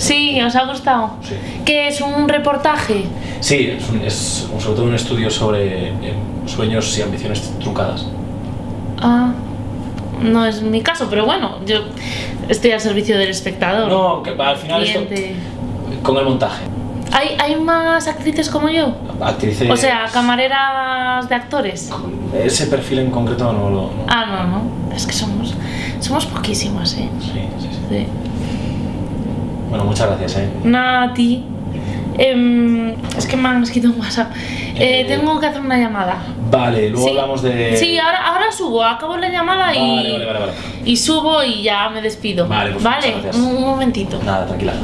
Sí, ¿os ha gustado? Sí. ¿Qué es un reportaje? Sí, es, un- es sobre todo un estudio sobre eh, sueños y ambiciones truncadas. Ah, no es mi caso, pero bueno, yo estoy al servicio del espectador. No, que al final esto, cliente. con el montaje. ¿Hay, ¿Hay más actrices como yo? Actrices... O sea, camareras de actores. Ese perfil en concreto no lo... no- Ah, no, no. Es que somos, somos poquísimas, ¿eh? Sí, sí, sí. Sí. Bueno, muchas gracias, ¿eh? Nada, a ti. Em, es que me han escrito un WhatsApp. Eh, Eh, tengo que hacer una llamada. Vale, luego Sí. hablamos de... Sí, ahora, ahora subo, acabo la llamada y, Vale, vale, vale, vale. y subo y ya me despido. Vale, pues vale, muchas gracias. un, un momentito. Nada, tranquila.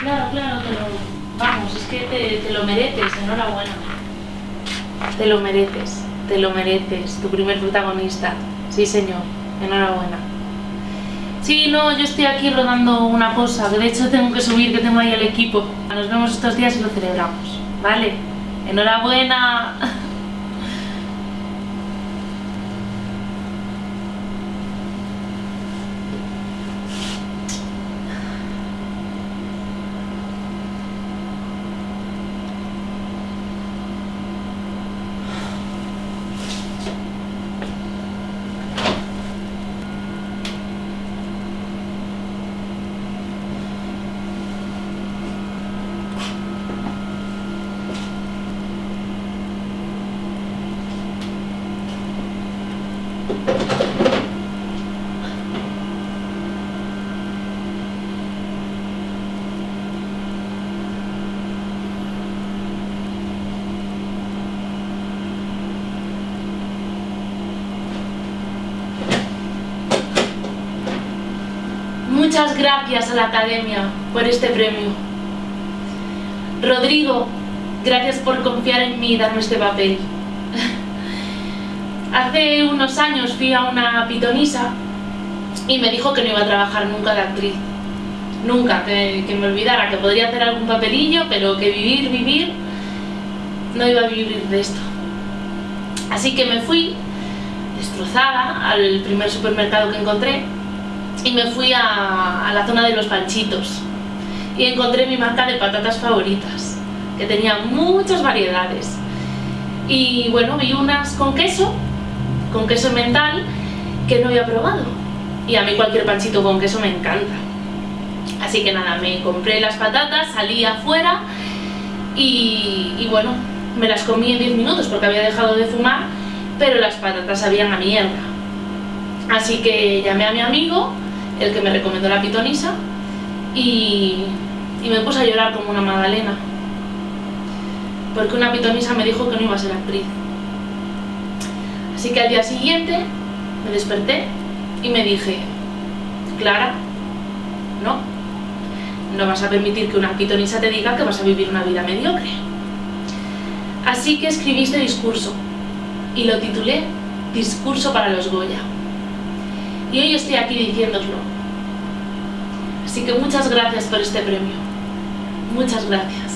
Claro, claro, te lo, vamos, es que te, lo mereces, enhorabuena. Te lo mereces, te lo mereces, tu primer protagonista. Sí, señor, enhorabuena. Sí, no, yo estoy aquí rodando una cosa, que de hecho tengo que subir, que tengo ahí el equipo. Nos vemos estos días y lo celebramos, ¿vale? Enhorabuena. Muchas gracias a la Academia por este premio. Rodrigo, gracias por confiar en mí y darme este papel. Hace unos años fui a una pitonisa y me dijo que no iba a trabajar nunca de actriz. Nunca, que, me olvidara, que podría hacer algún papelillo, pero que vivir, vivir, no iba a vivir de esto. Así que me fui destrozada al primer supermercado que encontré y me fui a, la zona de los panchitos. Y encontré mi marca de patatas favoritas que tenía muchas variedades. Y bueno vi unas con queso con queso mental que no había probado. Y a mí cualquier panchito con queso me encanta. Así que nada me compré las patatas salí afuera y, y bueno me las comí en 10 minutos porque había dejado de fumar pero las patatas sabían a mierda. Así que llamé a mi amigo, el que me recomendó la pitonisa, y, y me puse a llorar como una magdalena. Porque una pitonisa me dijo que no iba a ser actriz. Así que al día siguiente me desperté y me dije, Clara, no, no vas a permitir que una pitonisa te diga que vas a vivir una vida mediocre. Así que escribí este discurso y lo titulé Discurso para los Goya. Y hoy estoy aquí diciéndoslo. Así que muchas gracias por este premio. Muchas gracias.